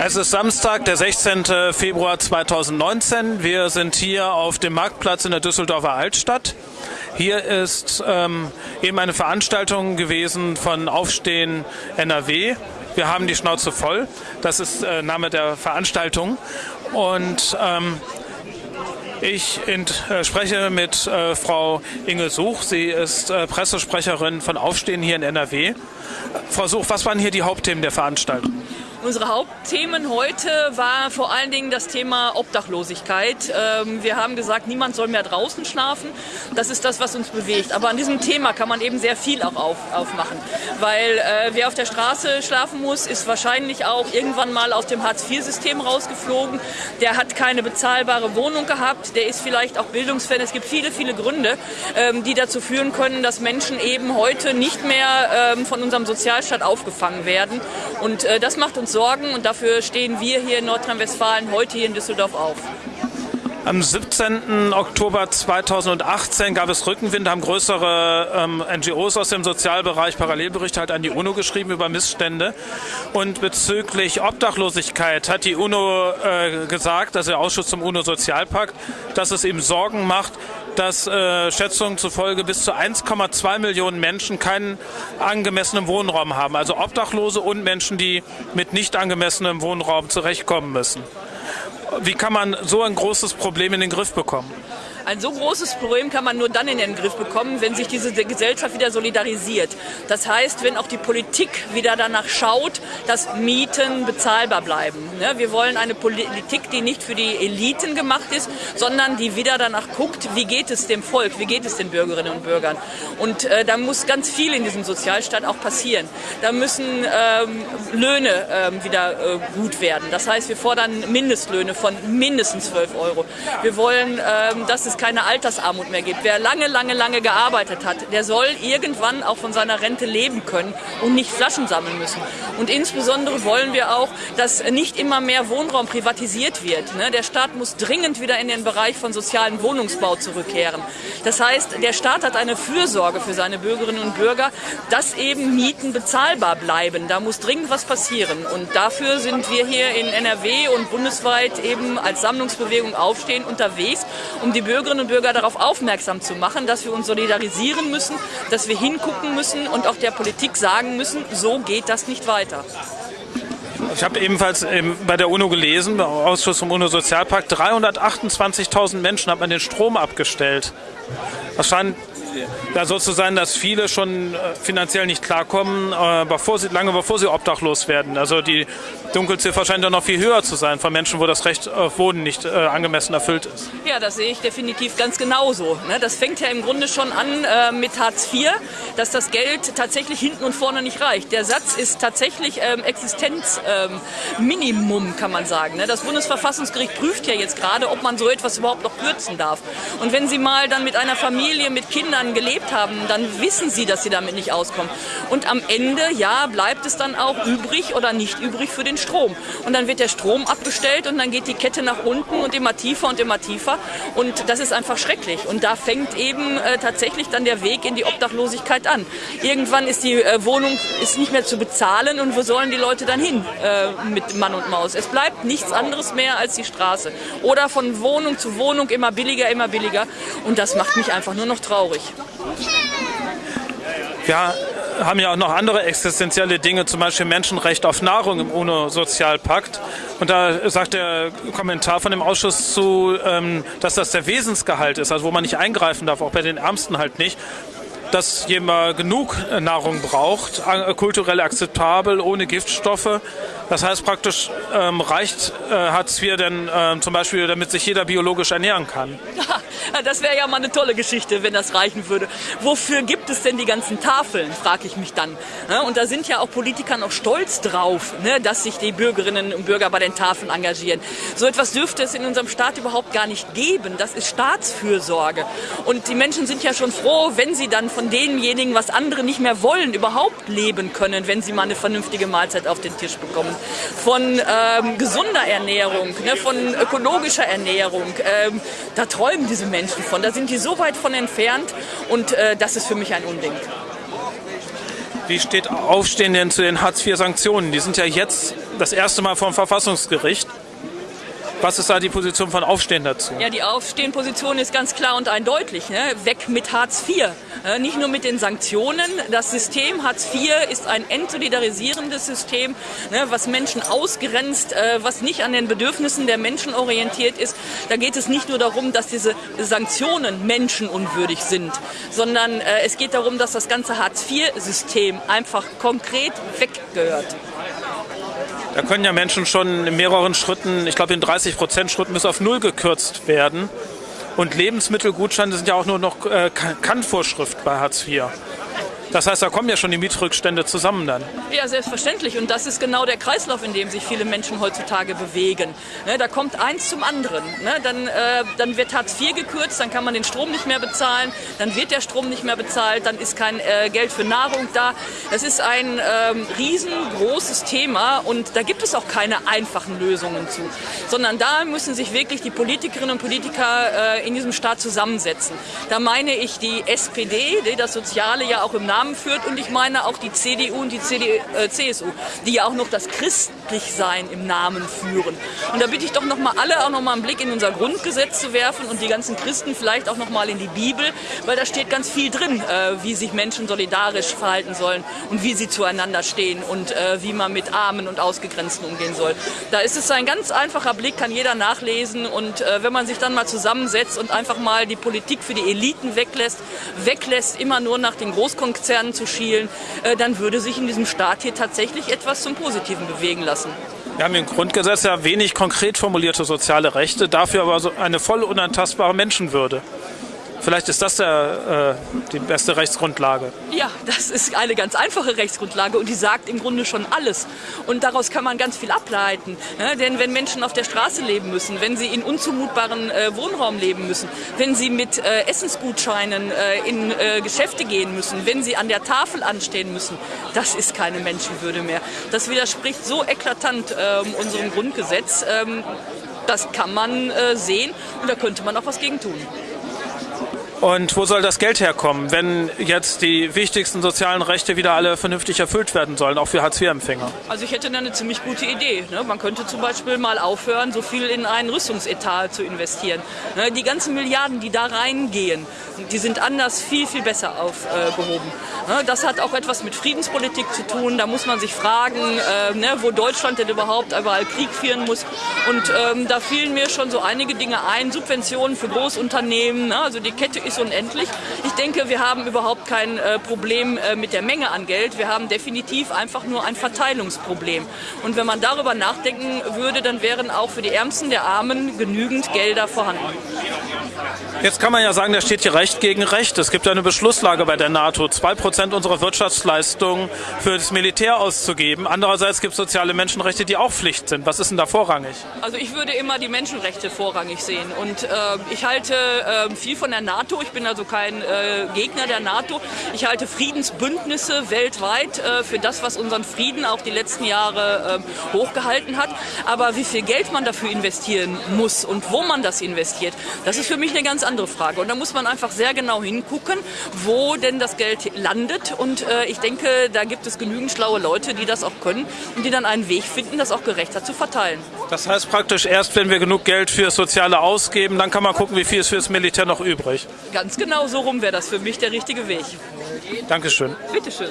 Es ist Samstag, der 16. Februar 2019. Wir sind hier auf dem Marktplatz in der Düsseldorfer Altstadt. Hier ist ähm, eben eine Veranstaltung gewesen von Aufstehen NRW. Wir haben die Schnauze voll. Das ist äh, Name der Veranstaltung. Und ähm, ich äh, spreche mit äh, Frau Inge Such. Sie ist äh, Pressesprecherin von Aufstehen hier in NRW. Frau Such, was waren hier die Hauptthemen der Veranstaltung? Unsere Hauptthemen heute war vor allen Dingen das Thema Obdachlosigkeit. Ähm, wir haben gesagt, niemand soll mehr draußen schlafen. Das ist das, was uns bewegt. Aber an diesem Thema kann man eben sehr viel auch auf, aufmachen. Weil äh, wer auf der Straße schlafen muss, ist wahrscheinlich auch irgendwann mal aus dem Hartz-IV-System rausgeflogen. Der hat keine bezahlbare Wohnung gehabt. Der ist vielleicht auch bildungsfern. Es gibt viele, viele Gründe, ähm, die dazu führen können, dass Menschen eben heute nicht mehr ähm, von unserem Sozialstaat aufgefangen werden. Und äh, das macht uns Sorgen und dafür stehen wir hier in Nordrhein-Westfalen heute hier in Düsseldorf auf. Am 17. Oktober 2018 gab es Rückenwind, haben größere ähm, NGOs aus dem Sozialbereich Parallelberichte halt an die UNO geschrieben über Missstände. Und bezüglich Obdachlosigkeit hat die UNO äh, gesagt, also der Ausschuss zum UNO-Sozialpakt, dass es ihm Sorgen macht, dass äh, Schätzungen zufolge bis zu 1,2 Millionen Menschen keinen angemessenen Wohnraum haben. Also Obdachlose und Menschen, die mit nicht angemessenem Wohnraum zurechtkommen müssen. Wie kann man so ein großes Problem in den Griff bekommen? Ein so großes Problem kann man nur dann in den Griff bekommen, wenn sich diese Gesellschaft wieder solidarisiert. Das heißt, wenn auch die Politik wieder danach schaut, dass Mieten bezahlbar bleiben. Wir wollen eine Politik, die nicht für die Eliten gemacht ist, sondern die wieder danach guckt, wie geht es dem Volk, wie geht es den Bürgerinnen und Bürgern. Und äh, da muss ganz viel in diesem Sozialstaat auch passieren. Da müssen ähm, Löhne ähm, wieder äh, gut werden. Das heißt, wir fordern Mindestlöhne von mindestens 12 Euro. Wir wollen, ähm, dass es keine Altersarmut mehr gibt. Wer lange, lange, lange gearbeitet hat, der soll irgendwann auch von seiner Rente leben können und nicht Flaschen sammeln müssen. Und insbesondere wollen wir auch, dass nicht immer mehr Wohnraum privatisiert wird. Ne? Der Staat muss dringend wieder in den Bereich von sozialen Wohnungsbau zurückkehren. Das heißt, der Staat hat eine Fürsorge für seine Bürgerinnen und Bürger, dass eben Mieten bezahlbar bleiben. Da muss dringend was passieren. Und dafür sind wir hier in NRW und bundesweit eben als Sammlungsbewegung aufstehen unterwegs, um die Bürger Bürgerinnen und Bürger darauf aufmerksam zu machen, dass wir uns solidarisieren müssen, dass wir hingucken müssen und auch der Politik sagen müssen, so geht das nicht weiter. Ich habe ebenfalls bei der UNO gelesen, beim Ausschuss vom UNO-Sozialpakt, 328.000 Menschen hat man den Strom abgestellt. Das scheint ja, so zu sein, dass viele schon äh, finanziell nicht klarkommen, äh, lange bevor sie obdachlos werden. Also die Dunkelziffer scheint ja noch viel höher zu sein von Menschen, wo das Recht auf Wohnen nicht äh, angemessen erfüllt ist. Ja, das sehe ich definitiv ganz genauso. Ne? Das fängt ja im Grunde schon an äh, mit Hartz IV, dass das Geld tatsächlich hinten und vorne nicht reicht. Der Satz ist tatsächlich ähm, Existenzminimum, ähm, kann man sagen. Ne? Das Bundesverfassungsgericht prüft ja jetzt gerade, ob man so etwas überhaupt noch kürzen darf. Und wenn Sie mal dann mit einer Familie mit Kindern gelebt haben, dann wissen Sie, dass Sie damit nicht auskommen. Und am Ende, ja, bleibt es dann auch übrig oder nicht übrig für den Strom. Und dann wird der Strom abgestellt und dann geht die Kette nach unten und immer tiefer und immer tiefer. Und das ist einfach schrecklich. Und da fängt eben äh, tatsächlich dann der Weg in die Obdachlosigkeit an. Irgendwann ist die äh, Wohnung ist nicht mehr zu bezahlen und wo sollen die Leute dann hin äh, mit Mann und Maus? Es bleibt nichts anderes mehr als die Straße. Oder von Wohnung zu Wohnung immer billiger, immer billiger. Und das macht mich einfach nur noch traurig. Ja, haben ja auch noch andere existenzielle Dinge, zum Beispiel Menschenrecht auf Nahrung im UNO-Sozialpakt. Und da sagt der Kommentar von dem Ausschuss zu, ähm, dass das der Wesensgehalt ist, also wo man nicht eingreifen darf, auch bei den Ärmsten halt nicht dass jemand genug Nahrung braucht, kulturell akzeptabel, ohne Giftstoffe. Das heißt praktisch ähm, reicht äh, Hartz IV denn äh, zum Beispiel, damit sich jeder biologisch ernähren kann. Das wäre ja mal eine tolle Geschichte, wenn das reichen würde. Wofür gibt es denn die ganzen Tafeln, frage ich mich dann. Und da sind ja auch Politiker noch stolz drauf, ne, dass sich die Bürgerinnen und Bürger bei den Tafeln engagieren. So etwas dürfte es in unserem Staat überhaupt gar nicht geben. Das ist Staatsfürsorge. Und die Menschen sind ja schon froh, wenn sie dann von denjenigen, was andere nicht mehr wollen, überhaupt leben können, wenn sie mal eine vernünftige Mahlzeit auf den Tisch bekommen. Von ähm, gesunder Ernährung, ne, von ökologischer Ernährung. Ähm, da träumen diese Menschen von. Da sind die so weit von entfernt und äh, das ist für mich ein Unding. Wie steht Aufstehen denn zu den Hartz-IV-Sanktionen? Die sind ja jetzt das erste Mal vor dem Verfassungsgericht. Was ist da die Position von Aufstehen dazu? Ja, die Aufstehen-Position ist ganz klar und eindeutig. Ne? Weg mit Hartz IV. Äh, nicht nur mit den Sanktionen. Das System Hartz IV ist ein entsolidarisierendes System, ne, was Menschen ausgrenzt, äh, was nicht an den Bedürfnissen der Menschen orientiert ist. Da geht es nicht nur darum, dass diese Sanktionen menschenunwürdig sind, sondern äh, es geht darum, dass das ganze Hartz IV-System einfach konkret weggehört. Da können ja Menschen schon in mehreren Schritten, ich glaube in 30 Prozent Schritten bis auf Null gekürzt werden. Und Lebensmittelgutscheine sind ja auch nur noch äh, Kannvorschrift bei Hartz IV. Das heißt, da kommen ja schon die Mietrückstände zusammen dann. Ja, selbstverständlich. Und das ist genau der Kreislauf, in dem sich viele Menschen heutzutage bewegen. Ne, da kommt eins zum anderen. Ne, dann, äh, dann wird Hartz IV gekürzt, dann kann man den Strom nicht mehr bezahlen, dann wird der Strom nicht mehr bezahlt, dann ist kein äh, Geld für Nahrung da. Das ist ein ähm, riesengroßes Thema und da gibt es auch keine einfachen Lösungen zu. Sondern da müssen sich wirklich die Politikerinnen und Politiker äh, in diesem Staat zusammensetzen. Da meine ich die SPD, die das Soziale ja auch im Namen Namen führt und ich meine auch die CDU und die CD, äh, CSU, die ja auch noch das Christlichsein im Namen führen. Und da bitte ich doch noch mal alle auch noch mal einen Blick in unser Grundgesetz zu werfen und die ganzen Christen vielleicht auch noch mal in die Bibel, weil da steht ganz viel drin, äh, wie sich Menschen solidarisch verhalten sollen und wie sie zueinander stehen und äh, wie man mit Armen und Ausgegrenzten umgehen soll. Da ist es ein ganz einfacher Blick, kann jeder nachlesen und äh, wenn man sich dann mal zusammensetzt und einfach mal die Politik für die Eliten weglässt, weglässt immer nur nach den Großkonzernen Konzernen zu schielen, äh, dann würde sich in diesem Staat hier tatsächlich etwas zum Positiven bewegen lassen. Wir haben im Grundgesetz ja wenig konkret formulierte soziale Rechte, dafür aber eine voll unantastbare Menschenwürde. Vielleicht ist das der, äh, die beste Rechtsgrundlage. Ja, das ist eine ganz einfache Rechtsgrundlage und die sagt im Grunde schon alles. Und daraus kann man ganz viel ableiten. Ne? Denn wenn Menschen auf der Straße leben müssen, wenn sie in unzumutbaren äh, Wohnraum leben müssen, wenn sie mit äh, Essensgutscheinen äh, in äh, Geschäfte gehen müssen, wenn sie an der Tafel anstehen müssen, das ist keine Menschenwürde mehr. Das widerspricht so eklatant ähm, unserem Grundgesetz. Ähm, das kann man äh, sehen und da könnte man auch was gegen tun. Und wo soll das Geld herkommen, wenn jetzt die wichtigsten sozialen Rechte wieder alle vernünftig erfüllt werden sollen, auch für Hartz-IV-Empfänger? Also ich hätte eine ziemlich gute Idee. Ne? Man könnte zum Beispiel mal aufhören, so viel in einen Rüstungsetat zu investieren. Ne? Die ganzen Milliarden, die da reingehen, die sind anders viel, viel besser aufgehoben. Ne? Das hat auch etwas mit Friedenspolitik zu tun. Da muss man sich fragen, äh, wo Deutschland denn überhaupt überall Krieg führen muss. Und ähm, da fielen mir schon so einige Dinge ein. Subventionen für Großunternehmen, ne? also die Kette ist unendlich. Ich denke, wir haben überhaupt kein äh, Problem äh, mit der Menge an Geld. Wir haben definitiv einfach nur ein Verteilungsproblem. Und wenn man darüber nachdenken würde, dann wären auch für die Ärmsten der Armen genügend Gelder vorhanden. Jetzt kann man ja sagen, da steht hier Recht gegen Recht. Es gibt eine Beschlusslage bei der NATO, zwei Prozent unserer Wirtschaftsleistung für das Militär auszugeben. Andererseits gibt es soziale Menschenrechte, die auch Pflicht sind. Was ist denn da vorrangig? Also ich würde immer die Menschenrechte vorrangig sehen. Und äh, ich halte äh, viel von der NATO. Ich bin also kein äh, Gegner der NATO. Ich halte Friedensbündnisse weltweit äh, für das, was unseren Frieden auch die letzten Jahre äh, hochgehalten hat. Aber wie viel Geld man dafür investieren muss und wo man das investiert, das ist für mich eine ganz andere Frage. Und da muss man einfach sehr genau hingucken, wo denn das Geld landet. Und äh, ich denke, da gibt es genügend schlaue Leute, die das auch können und die dann einen Weg finden, das auch gerechter zu verteilen. Das heißt praktisch erst, wenn wir genug Geld für Soziale ausgeben, dann kann man gucken, wie viel ist für das Militär noch übrig. Ganz genau so rum wäre das für mich der richtige Weg. Dankeschön. Bitteschön.